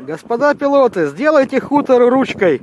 Господа пилоты, сделайте хутор ручкой.